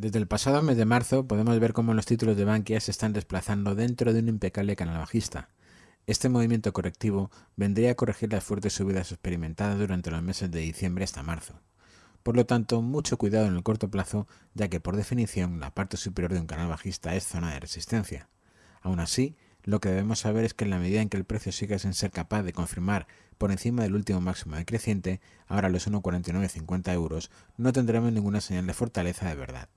Desde el pasado mes de marzo podemos ver cómo los títulos de Bankia se están desplazando dentro de un impecable canal bajista. Este movimiento correctivo vendría a corregir las fuertes subidas experimentadas durante los meses de diciembre hasta marzo. Por lo tanto, mucho cuidado en el corto plazo, ya que por definición la parte superior de un canal bajista es zona de resistencia. Aún así, lo que debemos saber es que en la medida en que el precio siga sin ser capaz de confirmar por encima del último máximo decreciente, ahora los 1,4950 euros, no tendremos ninguna señal de fortaleza de verdad.